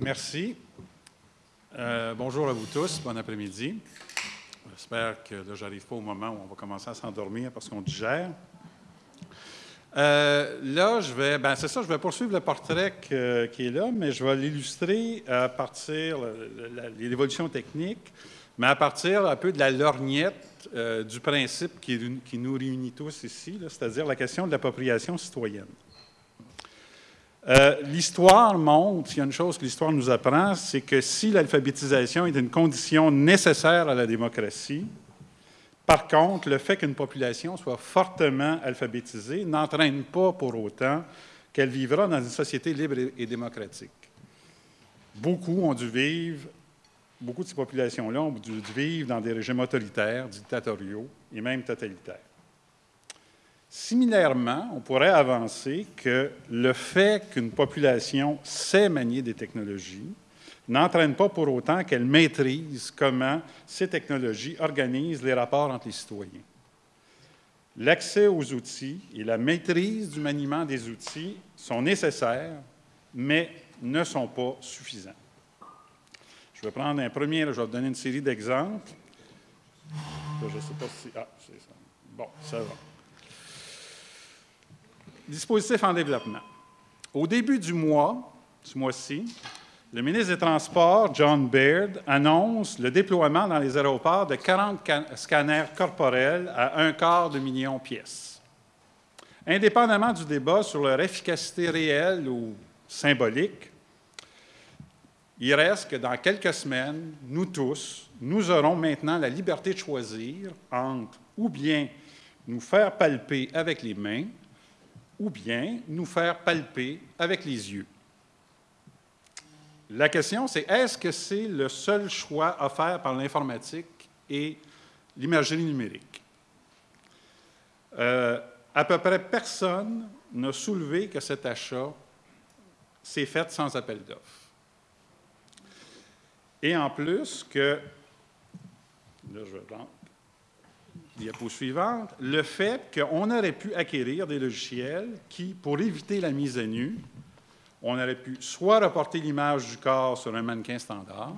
Merci. Euh, bonjour à vous tous, bon après-midi. J'espère que là, j'arrive pas au moment où on va commencer à s'endormir parce qu'on digère. Euh, là, je vais, ben c'est ça, je vais poursuivre le portrait qui est là, mais je vais l'illustrer à partir de l'évolution technique, mais à partir un peu de la lorgnette euh, du principe qui, qui, nous réunit tous ici, c'est-à-dire la question de l'appropriation citoyenne. Euh, l'histoire montre, il y a une chose que l'histoire nous apprend, c'est que si l'alphabétisation est une condition nécessaire à la démocratie, par contre, le fait qu'une population soit fortement alphabétisée n'entraîne pas pour autant qu'elle vivra dans une société libre et démocratique. Beaucoup ont dû vivre, beaucoup de ces populations-là ont dû vivre dans des régimes autoritaires, dictatoriaux et même totalitaires. Similairement, on pourrait avancer que le fait qu'une population sait manier des technologies n'entraîne pas pour autant qu'elle maîtrise comment ces technologies organisent les rapports entre les citoyens. L'accès aux outils et la maîtrise du maniement des outils sont nécessaires, mais ne sont pas suffisants. Je vais prendre un premier, je vais vous donner une série d'exemples. Je ne sais pas si... Ah, c'est ça. Bon, ça va. Dispositif en développement. Au début du mois, ce mois-ci, le ministre des Transports, John Baird, annonce le déploiement dans les aéroports de 40 scanners corporels à un quart de million de pièces. Indépendamment du débat sur leur efficacité réelle ou symbolique, il reste que dans quelques semaines, nous tous, nous aurons maintenant la liberté de choisir entre ou bien nous faire palper avec les mains ou bien nous faire palper avec les yeux. La question, c'est est-ce que c'est le seul choix offert par l'informatique et l'imagerie numérique? Euh, à peu près personne n'a soulevé que cet achat s'est fait sans appel d'offres. Et en plus que, là je diapo suivante, le fait qu'on aurait pu acquérir des logiciels qui, pour éviter la mise à nu, on aurait pu soit reporter l'image du corps sur un mannequin standard,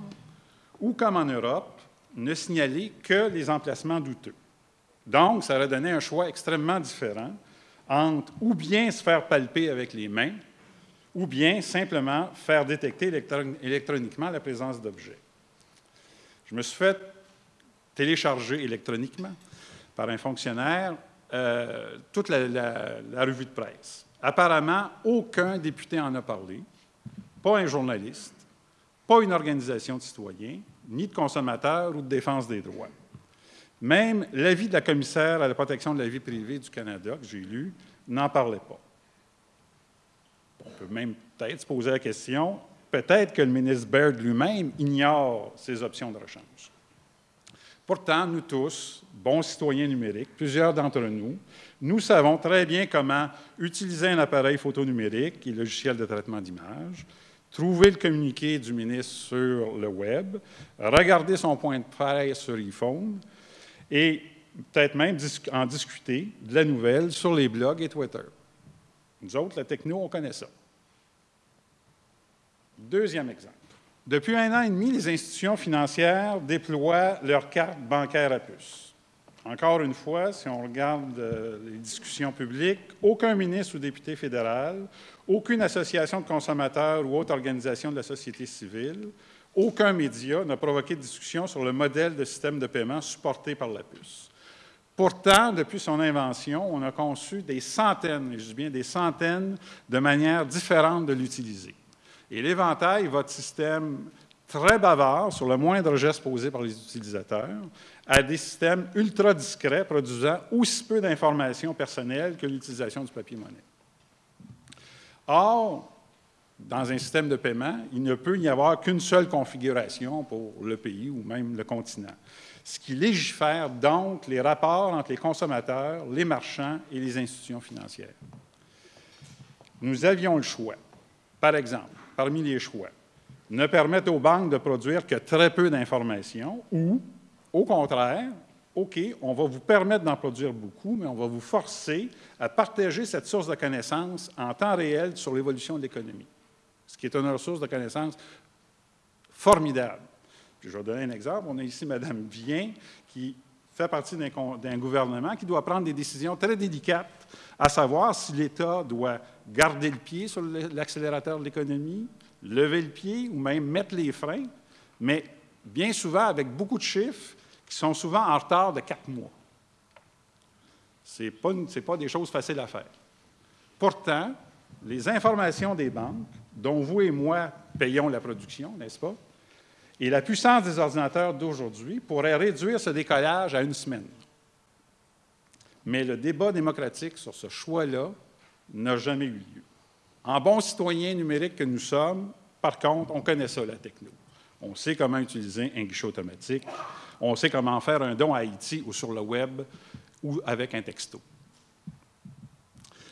ou, comme en Europe, ne signaler que les emplacements douteux. Donc, ça aurait donné un choix extrêmement différent entre ou bien se faire palper avec les mains, ou bien simplement faire détecter électroniquement la présence d'objets. Je me suis fait télécharger électroniquement par un fonctionnaire euh, toute la, revue de presse. Apparemment, aucun député en a parlé, pas un journaliste, pas une organisation de citoyens, ni de consommateurs ou de défense des droits. Même l'avis de la commissaire à la protection de la vie privée du Canada, que j'ai lu, n'en parlait pas. On peut même peut-être se poser la question, peut-être que le ministre Baird lui-même ignore ces options de rechange. Pourtant, nous tous, bons citoyens numériques, plusieurs d'entre nous, nous savons très bien comment utiliser un appareil photo numérique et logiciel de traitement d'image, trouver le communiqué du ministre sur le web, regarder son point de presse sur iPhone et peut-être même en discuter de la nouvelle sur les blogs et Twitter. Nous autres, la techno, on connaît ça. Deuxième exemple. Depuis un an et demi, les institutions financières déploient leurs cartes bancaires à puce. Encore une fois, si on regarde euh, les discussions publiques, aucun ministre ou député fédéral, aucune association de consommateurs ou autre organisation de la société civile, aucun média n'a provoqué de discussion sur le modèle de système de paiement supporté par la puce. Pourtant, depuis son invention, on a conçu des centaines, et je dis bien des centaines, de manières différentes de l'utiliser. Et l'éventail, votre système très bavard sur le moindre geste posé par les utilisateurs, à des systèmes ultra discrets produisant aussi peu d'informations personnelles que l'utilisation du papier-monnaie. Or, dans un système de paiement, il ne peut y avoir qu'une seule configuration pour le pays ou même le continent, ce qui légifère donc les rapports entre les consommateurs, les marchands et les institutions financières. Nous avions le choix. Par exemple, parmi les choix, ne permettre aux banques de produire que très peu d'informations ou, au contraire, OK, on va vous permettre d'en produire beaucoup, mais on va vous forcer à partager cette source de connaissances en temps réel sur l'évolution de l'économie, ce qui est une ressource de connaissances formidable. je vais donner un exemple. On a ici Mme Vien, qui fait partie d'un gouvernement qui doit prendre des décisions très délicates, à savoir si l'État doit garder le pied sur l'accélérateur de l'économie, lever le pied ou même mettre les freins, mais bien souvent avec beaucoup de chiffres qui sont souvent en retard de quatre mois. Ce n'est pas, pas des choses faciles à faire. Pourtant, les informations des banques, dont vous et moi payons la production, n'est-ce pas, et la puissance des ordinateurs d'aujourd'hui pourraient réduire ce décollage à une semaine. Mais le débat démocratique sur ce choix-là n'a jamais eu lieu. En bons citoyens numériques que nous sommes, par contre, on connaît ça, la techno. On sait comment utiliser un guichet automatique. On sait comment faire un don à Haïti ou sur le web ou avec un texto.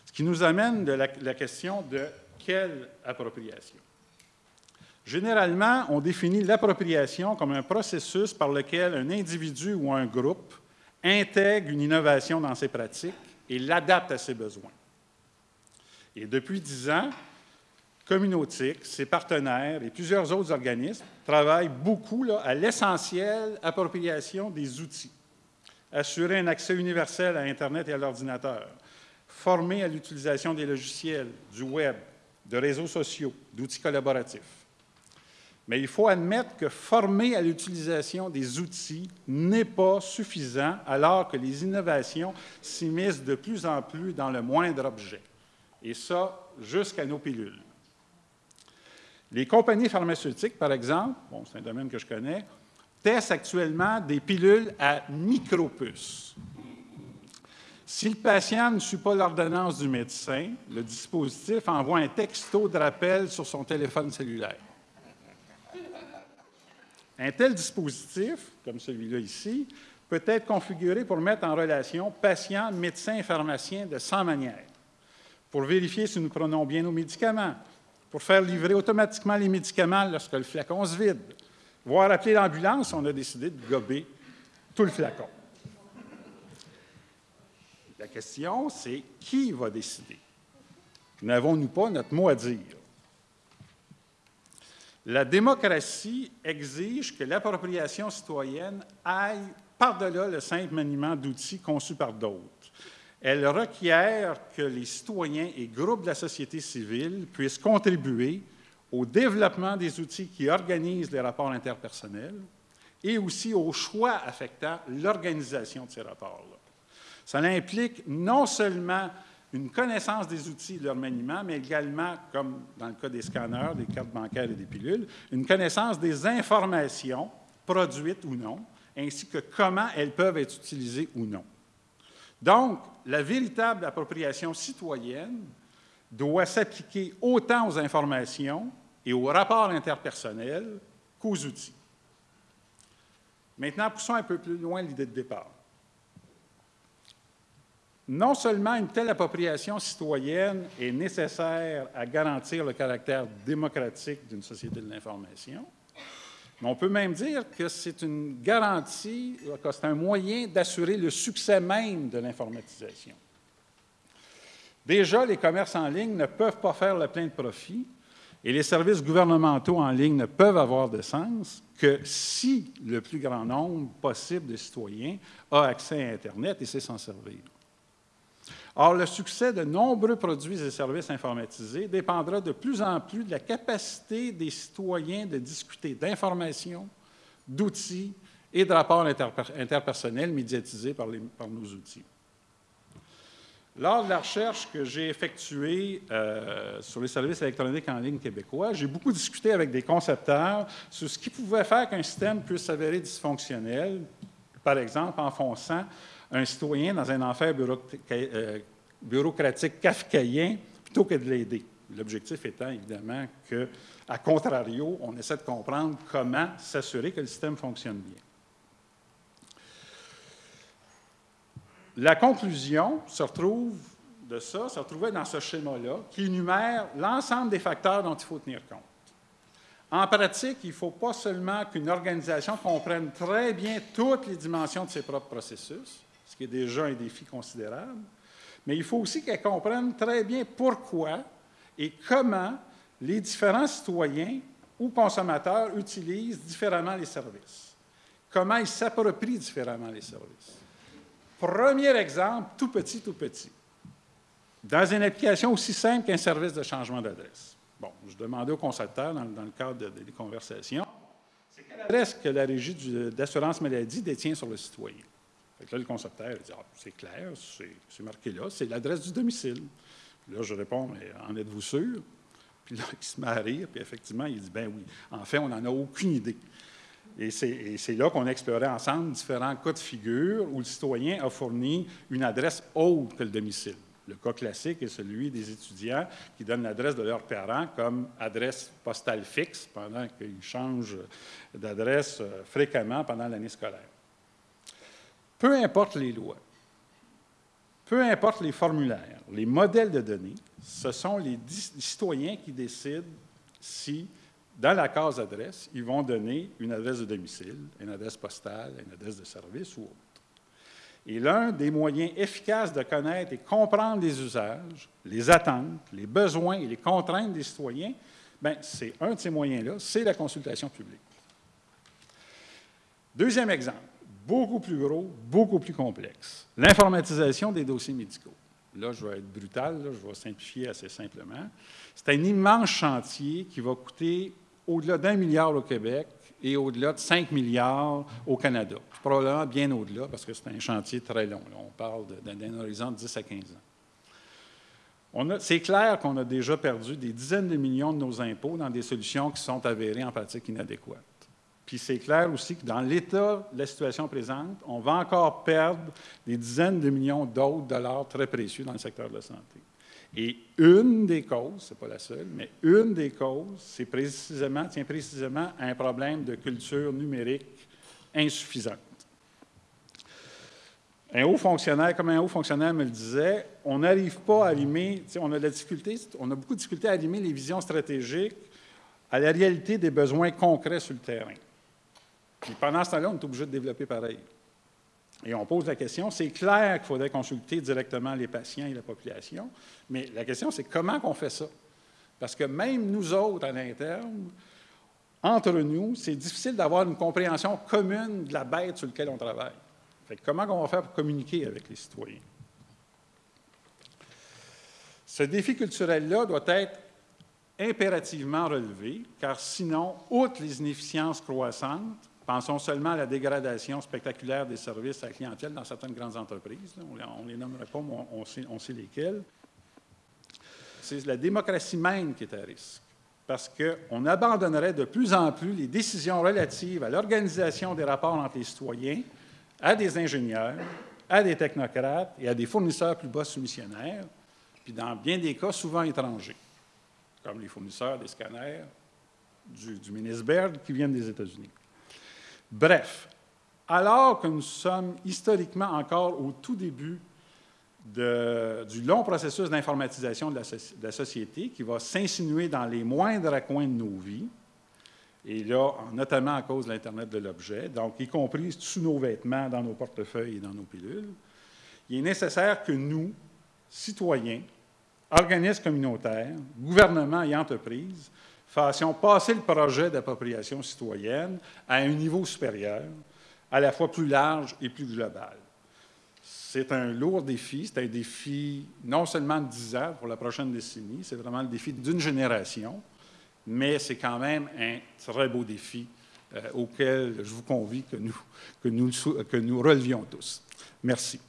Ce qui nous amène de la question de quelle appropriation. Généralement, on définit l'appropriation comme un processus par lequel un individu ou un groupe intègre une innovation dans ses pratiques et l'adapte à ses besoins. Et depuis dix ans, Communautique, ses partenaires et plusieurs autres organismes travaillent beaucoup à l'essentiel appropriation des outils. Assurer un accès universel à Internet et à l'ordinateur, former à l'utilisation des logiciels, du web, de réseaux sociaux, d'outils collaboratifs. Mais il faut admettre que former à l'utilisation des outils n'est pas suffisant alors que les innovations s'immiscent de plus en plus dans le moindre objet. Et ça, jusqu'à nos pilules. Les compagnies pharmaceutiques, par exemple, bon, c'est un domaine que je connais, testent actuellement des pilules à micropuces. Si le patient ne suit pas l'ordonnance du médecin, le dispositif envoie un texto de rappel sur son téléphone cellulaire. Un tel dispositif, comme celui-là ici, peut être configuré pour mettre en relation patient, médecin et pharmacien de 100 manières. Pour vérifier si nous prenons bien nos médicaments, pour faire livrer automatiquement les médicaments lorsque le flacon se vide. Voire appeler l'ambulance, on a décidé de gober tout le flacon. La question, c'est qui va décider? N'avons-nous pas notre mot à dire? La démocratie exige que l'appropriation citoyenne aille par-delà le simple maniement d'outils conçus par d'autres. Elle requiert que les citoyens et groupes de la société civile puissent contribuer au développement des outils qui organisent les rapports interpersonnels et aussi au choix affectant l'organisation de ces rapports-là. Ça implique non seulement une connaissance des outils et de leur maniement, mais également, comme dans le cas des scanners, des cartes bancaires et des pilules, une connaissance des informations produites ou non, ainsi que comment elles peuvent être utilisées ou non. Donc, la véritable appropriation citoyenne doit s'appliquer autant aux informations et aux rapports interpersonnels qu'aux outils. Maintenant, poussons un peu plus loin l'idée de départ. Non seulement une telle appropriation citoyenne est nécessaire à garantir le caractère démocratique d'une société de l'information, on peut même dire que c'est une garantie, c'est un moyen d'assurer le succès même de l'informatisation. Déjà, les commerces en ligne ne peuvent pas faire le plein de profit et les services gouvernementaux en ligne ne peuvent avoir de sens que si le plus grand nombre possible de citoyens a accès à Internet et sait s'en servir. Or, le succès de nombreux produits et services informatisés dépendra de plus en plus de la capacité des citoyens de discuter d'informations, d'outils et de rapports interpersonnels médiatisés par, nos outils. Lors de la recherche que j'ai effectuée euh, sur les services électroniques en ligne québécois, j'ai beaucoup discuté avec des concepteurs sur ce qui pouvait faire qu'un système puisse s'avérer dysfonctionnel, par exemple en fonçant un citoyen dans un enfer euh, bureaucratique kafkaïen plutôt que de l'aider. L'objectif étant évidemment que, à contrario, on essaie de comprendre comment s'assurer que le système fonctionne bien. La conclusion se retrouve de ça, se retrouvait dans ce schéma-là, qui énumère l'ensemble des facteurs dont il faut tenir compte. En pratique, il ne faut pas seulement qu'une organisation comprenne très bien toutes les dimensions de ses propres processus, ce qui est déjà un défi considérable, mais il faut aussi qu'elle comprenne très bien pourquoi et comment les différents citoyens ou consommateurs utilisent différemment les services. Comment ils s'approprient différemment les services. Premier exemple, tout petit, tout petit. Dans une application aussi simple qu'un service de changement d'adresse. Bon, je demandais au concepteur dans, le cadre des conversations, c'est quelle adresse que la régie d'assurance maladie détient sur le citoyen? Là, le concepteur dit ah, c'est clair, c'est marqué là, c'est l'adresse du domicile. là, je réponds mais en êtes-vous sûr? Puis là, il se met à rire, puis effectivement, il dit ben oui. En fait, on n'en a aucune idée. Et c'est là qu'on a exploré ensemble différents cas de figure où le citoyen a fourni une adresse autre que le domicile. Le cas classique est celui des étudiants qui donnent l'adresse de leurs parents comme adresse postale fixe pendant qu'ils changent d'adresse euh, fréquemment pendant l'année scolaire. Peu importe les lois, peu importe les formulaires, les modèles de données, ce sont les citoyens qui décident si, dans la case adresse, ils vont donner une adresse de domicile, une adresse postale, une adresse de service ou autre. Et l'un des moyens efficaces de connaître et comprendre les usages, les attentes, les besoins et les contraintes des citoyens, ben, c'est un de ces moyens-là, c'est la consultation publique. Deuxième exemple beaucoup plus gros, beaucoup plus complexe. L'informatisation des dossiers médicaux. Là, je vais être brutal, je vais simplifier assez simplement. C'est un immense chantier qui va coûter au-delà d'un milliard au Québec et au-delà de 5 milliards au Canada. Probablement bien au-delà parce que c'est un chantier très long. on parle d'un horizon de 10 à 15 ans. C'est clair qu'on a déjà perdu des dizaines de millions de nos impôts dans des solutions qui sont avérées en pratique inadéquates. Puis c'est clair aussi que dans l'état de la situation présente, on va encore perdre des dizaines de millions d'autres dollars très précieux dans le secteur de la santé. Et une des causes, ce n'est pas la seule, mais une des causes, c'est précisément, tient précisément à un problème de culture numérique insuffisante. Un haut fonctionnaire, comme un haut fonctionnaire me le disait, on n'arrive pas à allumer, on a difficulté, beaucoup de difficultés à allumer les visions stratégiques à la réalité des besoins concrets sur le terrain pendant ce temps-là, on est obligé de développer pareil. Et on pose la question, c'est clair qu'il faudrait consulter directement les patients et la population, mais la question, c'est comment on fait ça? Parce que même nous autres, à l'interne, entre nous, c'est difficile d'avoir une compréhension commune de la bête sur laquelle on travaille. Fait comment on va faire pour communiquer avec les citoyens? Ce défi culturel-là doit être impérativement relevé, car sinon, outre les inefficiences croissantes, Pensons seulement à la dégradation spectaculaire des services à la clientèle dans certaines grandes entreprises. On ne les nommerait pas, mais on sait, lesquelles. C'est la démocratie même qui est à risque, parce qu'on abandonnerait de plus en plus les décisions relatives à l'organisation des rapports entre les citoyens à des ingénieurs, à des technocrates et à des fournisseurs plus bas soumissionnaires, puis dans bien des cas souvent étrangers, comme les fournisseurs des scanners du, du ministre Baird qui viennent des États-Unis. Bref, alors que nous sommes historiquement encore au tout début du long processus d'informatisation de, la société qui va s'insinuer dans les moindres coins de nos vies, et là, notamment à cause de l'Internet de l'objet, donc y compris sous nos vêtements, dans nos portefeuilles et dans nos pilules, il est nécessaire que nous, citoyens, organismes communautaires, gouvernements et entreprises, fassions passer le projet d'appropriation citoyenne à un niveau supérieur, à la fois plus large et plus global. C'est un lourd défi, c'est un défi non seulement de 10 ans pour la prochaine décennie, c'est vraiment le défi d'une génération, mais c'est quand même un très beau défi euh, auquel je vous convie que nous, que nous, que nous relevions tous. Merci.